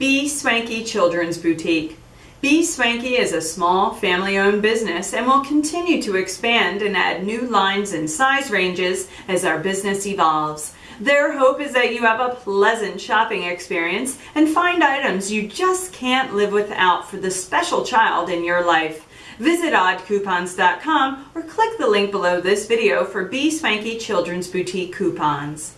Be Swanky Children's Boutique. Be Swanky is a small family-owned business and will continue to expand and add new lines and size ranges as our business evolves. Their hope is that you have a pleasant shopping experience and find items you just can't live without for the special child in your life. Visit oddcoupons.com or click the link below this video for Be Swanky Children's Boutique coupons.